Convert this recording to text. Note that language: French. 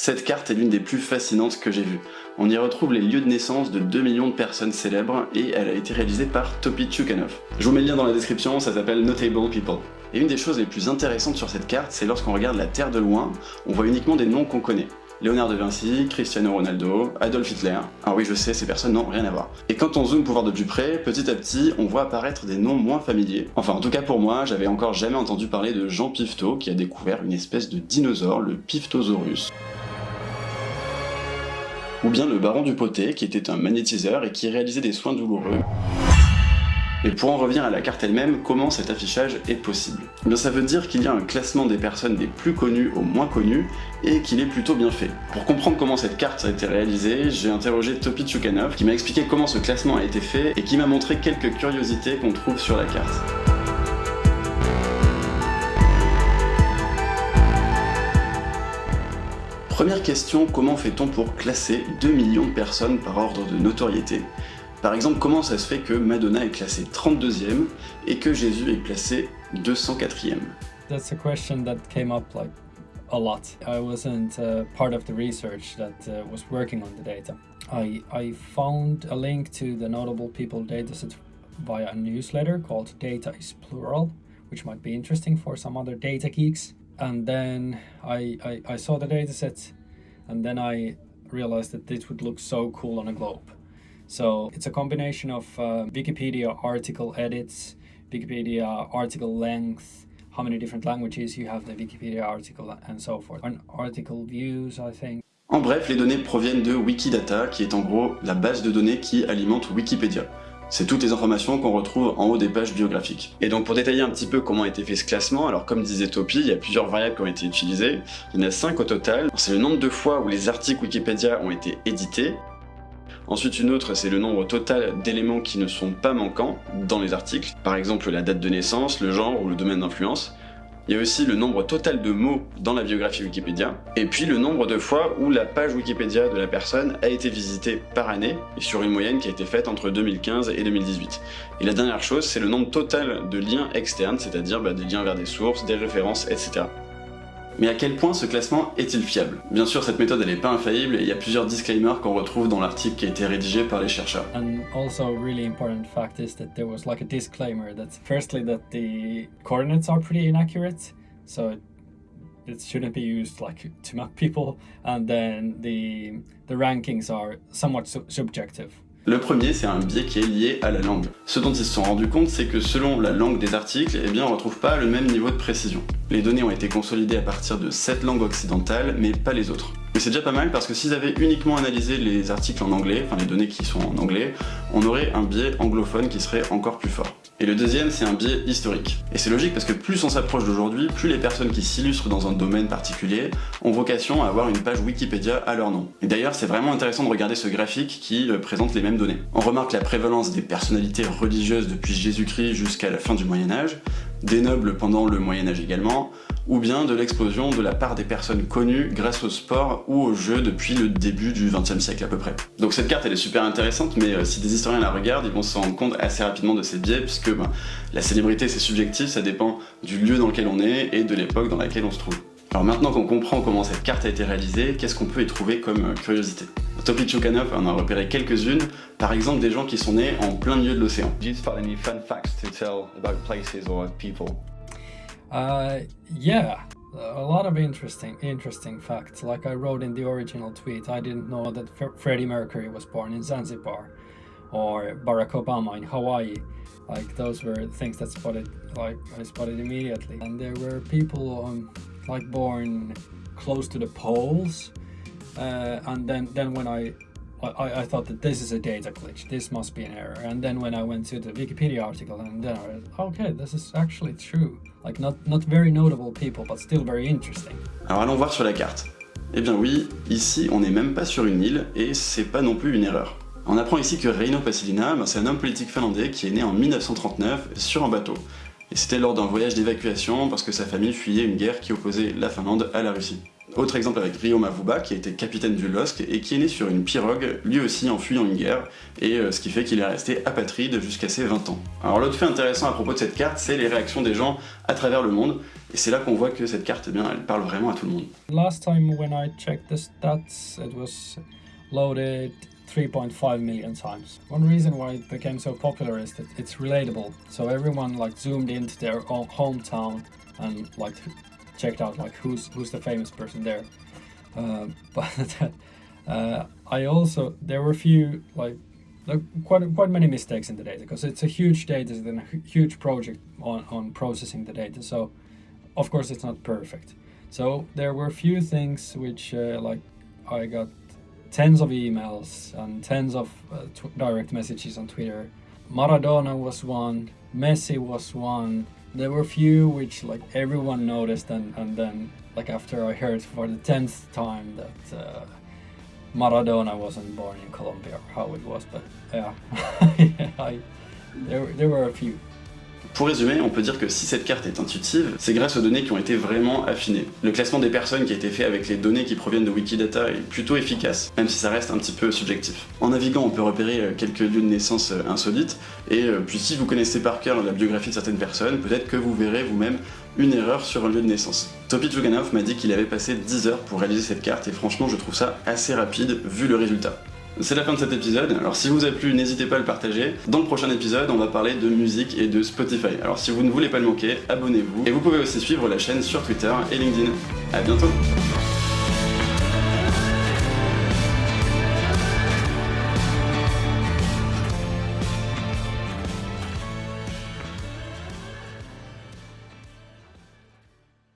Cette carte est l'une des plus fascinantes que j'ai vues. On y retrouve les lieux de naissance de 2 millions de personnes célèbres et elle a été réalisée par Topi Tchoukanov. Je vous mets le lien dans la description, ça s'appelle Notable People. Et une des choses les plus intéressantes sur cette carte, c'est lorsqu'on regarde la Terre de loin, on voit uniquement des noms qu'on connaît. Léonard de Vinci, Cristiano Ronaldo, Adolf Hitler. Ah oui, je sais, ces personnes n'ont rien à voir. Et quand on zoome pour voir de plus près, petit à petit, on voit apparaître des noms moins familiers. Enfin, en tout cas pour moi, j'avais encore jamais entendu parler de Jean Pifto, qui a découvert une espèce de dinosaure, le Piftosaurus ou bien le baron du Poté, qui était un magnétiseur et qui réalisait des soins douloureux. Et pour en revenir à la carte elle-même, comment cet affichage est possible? Eh bien, Ça veut dire qu'il y a un classement des personnes des plus connues aux moins connues, et qu'il est plutôt bien fait. Pour comprendre comment cette carte a été réalisée, j'ai interrogé Topi Tchoukanov, qui m'a expliqué comment ce classement a été fait, et qui m'a montré quelques curiosités qu'on trouve sur la carte. Première question, comment fait-on pour classer 2 millions de personnes par ordre de notoriété? Par exemple, comment ça se fait que Madonna est classée 32e et que Jésus est classé 204e That's a question that came up like a lot. I wasn't uh, part of the research that uh, was working on the data. I, I found a link to the Notable People dataset via a newsletter called Data is Plural, which might be interesting for some other data geeks. and then I, I, I saw the dataset and then I realized that this would look so cool on a globe. So it's a combination of uh, Wikipedia article edits, Wikipedia article length, how many different languages you have the Wikipedia article and so forth. And article views, I think. En bref, les données proviennent de Wikidata, qui est en gros la base de données qui alimente Wikipédia. C'est toutes les informations qu'on retrouve en haut des pages biographiques. Et donc pour détailler un petit peu comment a été fait ce classement, alors comme disait Topi, il y a plusieurs variables qui ont été utilisées, il y en a 5 au total. C'est le nombre de fois où les articles Wikipédia ont été édités, Ensuite, une autre, c'est le nombre total d'éléments qui ne sont pas manquants dans les articles, par exemple la date de naissance, le genre ou le domaine d'influence. Il y a aussi le nombre total de mots dans la biographie Wikipédia, et puis le nombre de fois où la page Wikipédia de la personne a été visitée par année, et sur une moyenne qui a été faite entre 2015 et 2018. Et la dernière chose, c'est le nombre total de liens externes, c'est-à-dire bah, des liens vers des sources, des références, etc. Mais à quel point ce classement est-il fiable? Bien sûr, cette méthode n'est pas infaillible et il y a plusieurs disclaimers qu'on retrouve dans l'article qui a été rédigé par les chercheurs. And also really important fact is that there was like a disclaimer that firstly that the coordinates are pretty inaccurate, so it shouldn't be used like to map people, and then the the rankings are somewhat su subjective. Le premier, c'est un biais qui est lié à la langue. Ce dont ils se sont rendus compte, c'est que selon la langue des articles, eh bien, on retrouve pas le même niveau de précision. Les données ont été consolidées à partir de 7 langues occidentales, mais pas les autres. Mais c'est déjà pas mal parce que s'ils avaient uniquement analysé les articles en anglais, enfin les données qui sont en anglais, on aurait un biais anglophone qui serait encore plus fort. Et le deuxième, c'est un biais historique. Et c'est logique parce que plus on s'approche d'aujourd'hui, plus les personnes qui s'illustrent dans un domaine particulier ont vocation à avoir une page Wikipédia à leur nom. Et d'ailleurs, c'est vraiment intéressant de regarder ce graphique qui euh, présente les mêmes données. On remarque la prévalence des personnalités religieuses depuis Jésus-Christ jusqu'à la fin du Moyen-Âge, des nobles pendant le Moyen-Âge également, ou bien de l'explosion de la part des personnes connues grâce au sport ou au jeu depuis le début du XXe siècle à peu près. Donc cette carte elle est super intéressante, mais euh, si des historiens la regardent, ils vont se rendre compte assez rapidement de ces biais, puisque ben, la célébrité c'est subjectif, ça dépend du lieu dans lequel on est et de l'époque dans laquelle on se trouve. Alors maintenant qu'on comprend comment cette carte a été réalisée, qu'est-ce qu'on peut y trouver comme euh, curiosité? Topi Choukanov en a repéré quelques-unes, par exemple des gens qui sont nés en plein milieu de l'océan. Uh, yeah, a lot of interesting interesting facts. Like I wrote in the original tweet, I didn't know that Freddie Mercury was born in Zanzibar, or Barack Obama in Hawaii. Like those were things that spotted, like I spotted immediately. And there were people um, like born close to the poles, uh, and then then when I I, I thought that this is a data glitch, this must be an error. And then when I went to the Wikipedia article and then I was, okay, this is actually true. Like not, not very notable people, but still very interesting. Alors allons voir sur la carte. Eh bien oui, ici on n'est même pas sur une île et c'est pas non plus une erreur. On apprend ici que Reino Pasilina, ben, c'est un homme politique finlandais qui est né en 1939 sur un bateau. Et c'était lors d'un voyage d'évacuation parce que sa famille fuyait une guerre qui opposait la Finlande à la Russie. Autre exemple avec Rio Mavuba, qui a été capitaine du LOSC et qui est né sur une pirogue, lui aussi en fuyant une guerre, et euh, ce qui fait qu'il est resté apatride jusqu'à ses 20 ans. Alors l'autre fait intéressant à propos de cette carte, c'est les réactions des gens à travers le monde, et c'est là qu'on voit que cette carte, eh bien, elle parle vraiment à tout le monde. Last time when I checked the stats, it was loaded 3.5 million times. One reason why it became so popular is that it's relatable. So everyone like zoomed into their own hometown and like checked out like who's who's the famous person there. Uh, but uh, I also there were a few like quite quite many mistakes in the data because it's a huge data and a huge project on on processing the data. So of course it's not perfect. So there were a few things which uh, like I got tens of emails and tens of uh, direct messages on Twitter. Maradona was one, Messi was one, there were a few which like everyone noticed and, and then like after I heard for the 10th time that uh, Maradona wasn't born in Colombia or how it was but yeah, yeah I, there, there were a few. Pour résumer, on peut dire que si cette carte est intuitive, c'est grâce aux données qui ont été vraiment affinées. Le classement des personnes qui a été fait avec les données qui proviennent de Wikidata est plutôt efficace, même si ça reste un petit peu subjectif. En naviguant, on peut repérer euh, quelques lieux de naissance euh, insolites, et euh, puis si vous connaissez par cœur la biographie de certaines personnes, peut-être que vous verrez vous-même une erreur sur un lieu de naissance. Topi Tchuganov m'a dit qu'il avait passé 10 heures pour réaliser cette carte, et franchement je trouve ça assez rapide vu le résultat. C'est la fin de cet épisode, alors si vous a plu, n'hésitez pas à le partager. Dans le prochain épisode, on va parler de musique et de Spotify. Alors si vous ne voulez pas le manquer, abonnez-vous. Et vous pouvez aussi suivre la chaîne sur Twitter et LinkedIn. A bientôt